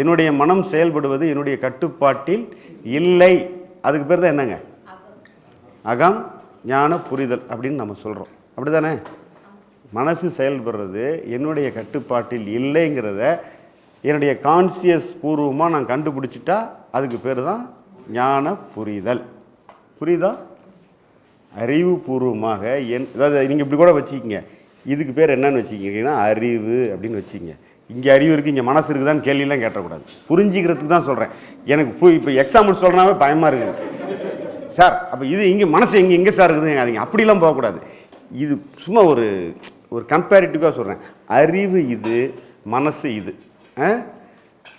என்னுடைய மனம் செயல்படுவது என்னுடைய கட்டுப்பாட்டில் இல்லை. அதுக்கு பேர் தான் என்னங்க? அகம் ஞான புரிதல் அப்படின்னு நம்ம சொல்கிறோம் அப்படி தானே மனசு செயல்படுறது என்னுடைய கட்டுப்பாட்டில் இல்லைங்கிறத என்னுடைய கான்சியஸ் பூர்வமாக நான் கண்டுபிடிச்சிட்டா அதுக்கு பேர் தான் ஞான புரிதல். புரியுதா? அறிவு பூர்வமாக என் அதாவது நீங்கள் இப்படி கூட வச்சுக்கிங்க. இதுக்கு பேர் என்னன்னு வச்சுக்கிங்கன்னா அறிவு அப்படின்னு வச்சுக்கிங்க. இங்கே அறிவு இருக்குது இங்கே மனசு இருக்குதான்னு கேள்வியெல்லாம் கேட்டக்கூடாது. புரிஞ்சிக்கிறதுக்கு தான் சொல்கிறேன் எனக்கு போய் இப்போ எக்ஸாம்பிள் சொல்கிறனாவே பயமாக இருக்குது சார் அப்போ இது இங்கே மனசு எங்கே எங்கே சார் இருக்குது அதுங்க அப்படிலாம் போகக்கூடாது. இது சும்மா ஒரு ஒரு கம்பேரிட்டிவாக சொல்கிறேன் அறிவு இது மனசு இது. ஆ?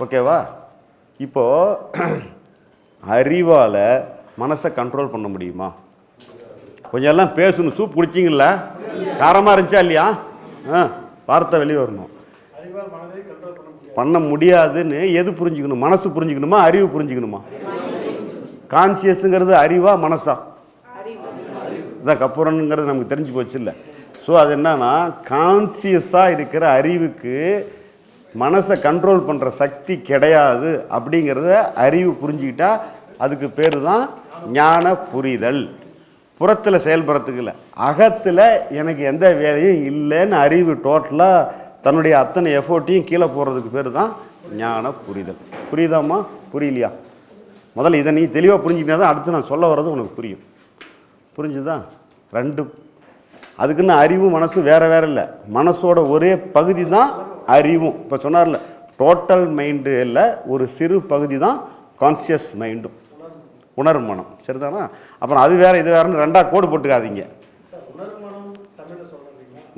ஓகேவா இப்போது அறிவால் மனசை கண்ட்ரோல் பண்ண முடியுமா? கொஞ்சம் எல்லாம் பேசணும் சூப் குடிச்சிங்களா காரமாக இருந்துச்சா இல்லையா? ஆ வார்த்தை வெளியே வரணும். பண்ண முடியாதுன்னு எது புரிஞ்சுக்கணும்? மனசு புரிஞ்சுக்கணுமா? அறிவு புரிஞ்சுக்கணுமா? கான்சியஸுங்கிறது அறிவா மனசா? இதான் கப்புரனுங்கிறது நமக்கு தெரிஞ்சு போச்சு இல்லை. ஸோ அது என்னன்னா கான்சியஸாக இருக்கிற அறிவுக்கு மனசை கண்ட்ரோல் பண்ணுற சக்தி கிடையாது அப்படிங்கிறத அறிவு புரிஞ்சுக்கிட்டா அதுக்கு பேர் தான் ஞான புரிதல். புறத்தில் செயல்படுறதுக்கு இல்லை. அகத்தில் எனக்கு எந்த வேலையும் இல்லைன்னு அறிவு டோட்டலாக தன்னுடைய அத்தனை எஃபோர்ட்டையும் கீழே போடுறதுக்கு பேர் தான் ஞான புரிதல். புரியுதாம்மா? புரியலையா? முதல்ல இதை நீ தெளிவாக புரிஞ்சுக்கிட்டா தான் அடுத்து நான் சொல்ல வர்றது உனக்கு புரியும். புரிஞ்சுதா? ரெண்டு அதுக்குன்னு அறிவும் மனசும் வேற வேற இல்லை. மனசோட ஒரே பகுதி தான் அறிவும். இப்போ சொன்னார்ல டோட்டல் மைண்டு இல்லை ஒரு சிறு பகுதி தான் கான்சியஸ் மைண்டும் உணர்வு மனம். சரிதானா? அப்புறம் அது வேற இது வேறன்னு ரெண்டா கோடு போட்டுக்காதீங்க.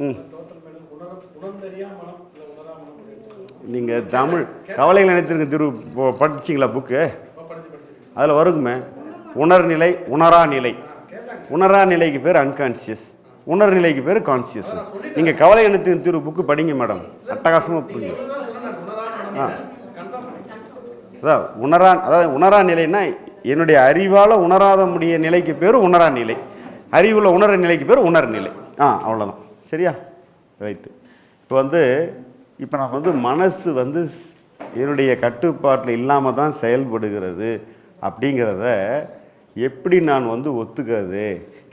ம். நீங்கள் தமிழ் கவலைகள் நினைத்திருக்க திரு படிச்சிங்களா படிச்சீங்களா புக்கு அதில் வருங்குமே உணர்நிலை உணரா நிலை. உணரா நிலைக்கு பேர் அன்கான்சியஸ் உணர் நிலைக்கு பேர் கான்சியஸ் நீங்கள் கவலை எண்ணத்தின் திரு புக்கு படிங்க மேடம் அட்டகாசமாக புரிஞ்சு ஆ. அதான் உணரா அதாவது உணரா நிலைன்னா என்னுடைய அறிவால் உணராத முடிய நிலைக்கு பேர் உணரா நிலை. அறிவில் உணர நிலைக்கு பேர் உணர் நிலை. ஆ அவ்வளோதான் சரியா? ரைட்டு இப்போ வந்து இப்போ நான் வந்து மனசு வந்து என்னுடைய கட்டுப்பாட்டில் இல்லாமல் தான் செயல்படுகிறது அப்படிங்கிறத எப்படி நான் வந்து ஒத்துக்கிறது?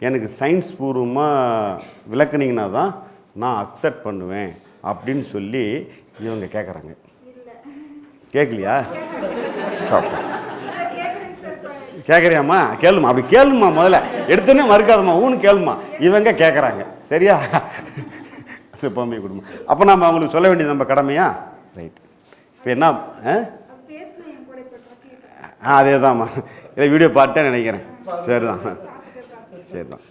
எனக்கு சயின்ஸ் பூர்வமாக விளக்குனீங்கன்னா தான் நான் அக்செப்ட் பண்ணுவேன் அப்படின்னு சொல்லி இவங்க கேட்குறாங்க கேட்கலையா சாப்பிடு கேட்குறியாம்மா கேளுமா அப்படி கேளுமா முதல்ல. எடுத்தோன்னே மறுக்காதம்மா. ஊன்னு கேளுமா இவங்க கேட்குறாங்க சரியா? எப்போவுமே கொடுமா. அப்போ நம்ம அவங்களுக்கு சொல்ல வேண்டியது நம்ம கடமையா? ரைட் இப்போ என்ன ஆ? ஆ அதே தான்மா இல்லை வீடியோ பார்த்துட்டேன் நினைக்கிறேன். சரி தான் சரி தான்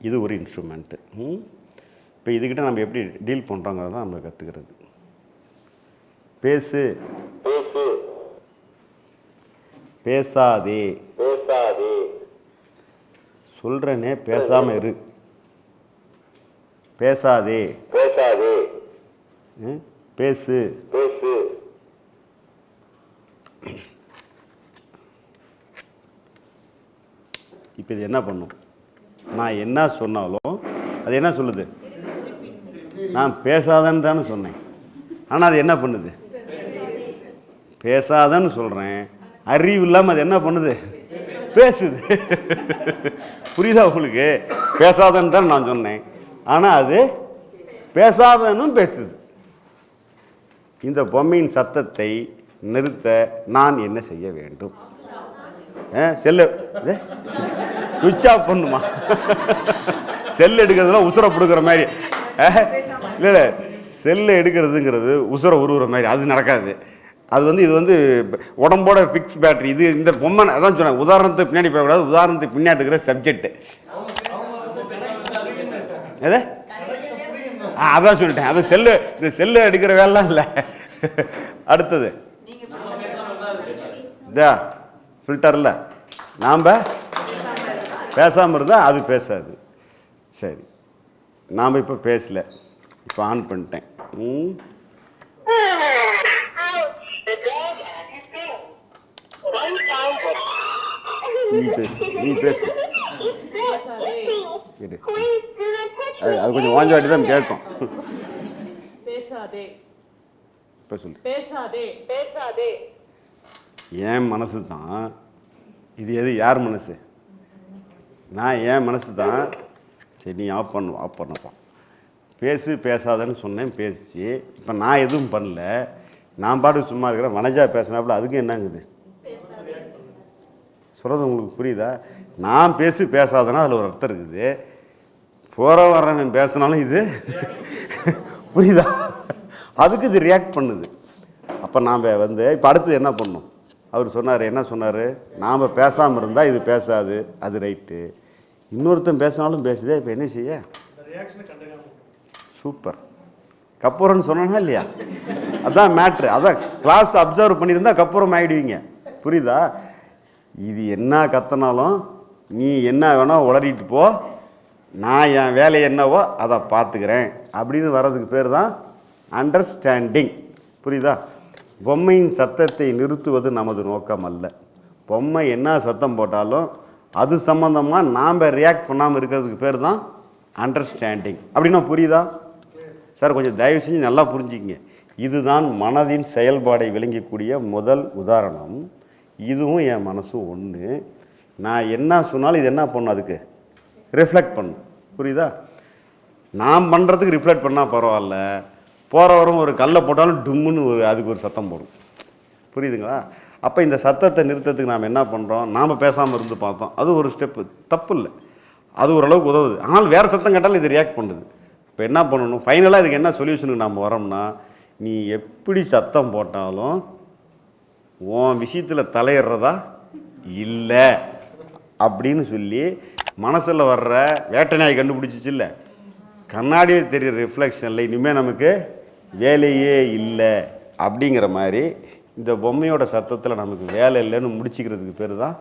இது ஒரு இன்ஸ்ட்ருமெண்ட்டு இப்போ இதுக்கிட்ட நம்ம எப்படி டீல் பண்ணுறோங்கிறத தான் நம்ம கற்றுக்கிறது பேசு. பேசாதே. பேசாதே. சொல்கிறனே பேசாமல் இரு. பேசாதே. பேசாதே? பேசு. பேசு. இப்போ இது என்ன பண்ணும்? நான் என்ன சொன்னாலும் அது என்ன சொல்லுது? நான் பேசாதன்னு தானே சொன்னேன். ஆனால் அது என்ன பண்ணுது? பேசாதன்னு சொல்கிறேன் அறிவு இல்லாமல் அது என்ன பண்ணுது? பேசுது. புரியுதா உங்களுக்கு? பேசாதன்னு தான் நான் சொன்னேன். ஆனால் அது பேசாதனும் பேசுது. இந்த பொம்மையின் சத்தத்தை நிறுத்த நான் என்ன செய்ய வேண்டும்? செல்லு. சுவிட்ச் ஆஃப் பண்ணுமா? செல் எடுக்கிறதுலாம் உசுரை பிடுக்கிற மாதிரி. இல்லை இல்லை. செல்லை எடுக்கிறதுங்கிறது உசுரை உருவுற மாதிரி. அது நடக்காது. அது வந்து இது வந்து உடம்போட ஃபிக்ஸ் பேட்டரி இது இந்த பொம்மை அதான் சொன்னேன் உதாரணத்துக்கு பின்னாடி போகக்கூடாது உதாரணத்துக்கு பின்னாடி இருக்கிற சப்ஜெக்ட் எது? ஆ, அதான் சொல்லிட்டேன். அது செல்லு இந்த செல்லு எடுக்கிற வேலைலாம் இல்லை. அடுத்தது. இதா சொல்லிட்டார்ல நாம் பேசாமல் இருந்தால் அது பேசாது. சரி. நாம் இப்போ பேசல. இப்போ ஆன் பண்ணிட்டேன். ம். நீ பேசு நீ பேசு touch அது அது கொஞ்சம் வாஞ்ச வாட்டி தான் கேட்கும். பேசாதே இப்போ சொல்லு. பேசாதே பேசாதே என் மனசு தான் இது எது யார் மனசு? நான் என் மனசு தான் சரி நீ ஆஃப் பண்ணு ஆஃப் பண்ணப்பா பேசு பேசாதன்னு சொன்னேன் பேசிச்சு. இப்போ நான் எதுவும் பண்ணல. நான் பாட்டுக்கு சும்மா இருக்கிறேன். வனஜா பேசினாப்புல அதுக்கு என்னங்குது? சொல்கிறது உங்களுக்கு புரியுதா? நான் பேசி பேசாதனா அதில் ஒரு அர்த்தம் இருக்குது. போகிற வர்றவன் பேசினாலும் இது புரியுதா? அதுக்கு இது ரியாக்ட் பண்ணுது. அப்போ நாம் வந்து இப்போ அடுத்தது என்ன பண்ணும் அவர் சொன்னார் என்ன சொன்னார்? நாம் பேசாமல் இருந்தால் இது பேசாது அது ரைட்டு இன்னொருத்தன் பேசினாலும் பேசுதே இப்போ என்ன செய்ய? சூப்பர் கப்பூரம்னு சொன்னா இல்லையா? அதான் மேட்ரு அதான் கிளாஸ் அப்சர்வ் பண்ணியிருந்தா கப்பூரம் ஆகிடுவீங்க புரியுதா? இது என்ன கத்தனாலும் நீ என்ன வேணால் உளறிட்டு போ. நான் என் வேலை என்னவோ அதை பார்த்துக்கிறேன். அப்படின்னு வர்றதுக்கு பேர் தான் அண்டர்ஸ்டாண்டிங் புரியுதா? பொம்மையின் சத்தத்தை நிறுத்துவது நமது நோக்கம் அல்ல. பொம்மை என்ன சத்தம் போட்டாலும் அது சம்மந்தமாக நாம் ரியாக்ட் பண்ணாமல் இருக்கிறதுக்கு பேர் தான் அண்டர்ஸ்டாண்டிங் அப்படின்னா புரியுதா? சார் கொஞ்சம் தயவு செஞ்சு நல்லா புரிஞ்சுக்கிங்க. இதுதான் மனதின் செயல்பாடை விளங்கக்கூடிய முதல் உதாரணம். இதுவும் என் மனசும் ஒன்று நான் என்ன சொன்னாலும் இது என்ன பண்ணும் அதுக்கு? ரிஃப்ளெக்ட் பண்ணும். புரியுதா? நான் பண்ணுறதுக்கு ரிஃப்ளெக்ட் பண்ணால் பரவாயில்ல. போகிறவரும் ஒரு கல்லை போட்டாலும் டும்முன்னு ஒரு அதுக்கு ஒரு சத்தம் போடும். புரியுதுங்களா? அப்போ இந்த சத்தத்தை நிறுத்தத்துக்கு நாம் என்ன பண்ணுறோம் நாம் பேசாமல் இருந்து பார்த்தோம். அது ஒரு ஸ்டெப்பு தப்பு இல்லை. அது ஓரளவுக்கு உதவுது. ஆனால் வேறு சத்தம் கேட்டாலும் இது ரியாக்ட் பண்ணுது. இப்போ என்ன பண்ணணும்? ஃபைனலாக இதுக்கு என்ன சொல்யூஷனுக்கு நாம் வரோம்னா நீ எப்படி சத்தம் போட்டாலும் உன் விஷயத்தில் தலையிடுறதா? இல்லை. அப்படின்னு சொல்லி மனசில் வர்ற வேட்டை நாய் கண்டுபிடிச்சிச்சு இல்லை. கண்ணாடியில் தெரியுற ரிஃப்ளெக்ஷனில் இனிமேல் நமக்கு வேலையே இல்லை. அப்படிங்கிற மாதிரி இந்த பொம்மையோட சத்தத்தில் நமக்கு வேலை இல்லைன்னு முடிச்சுக்கிறதுக்கு பேர் தான்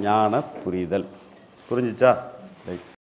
ஞான புரிதல். புரிஞ்சுச்சா? ரைட்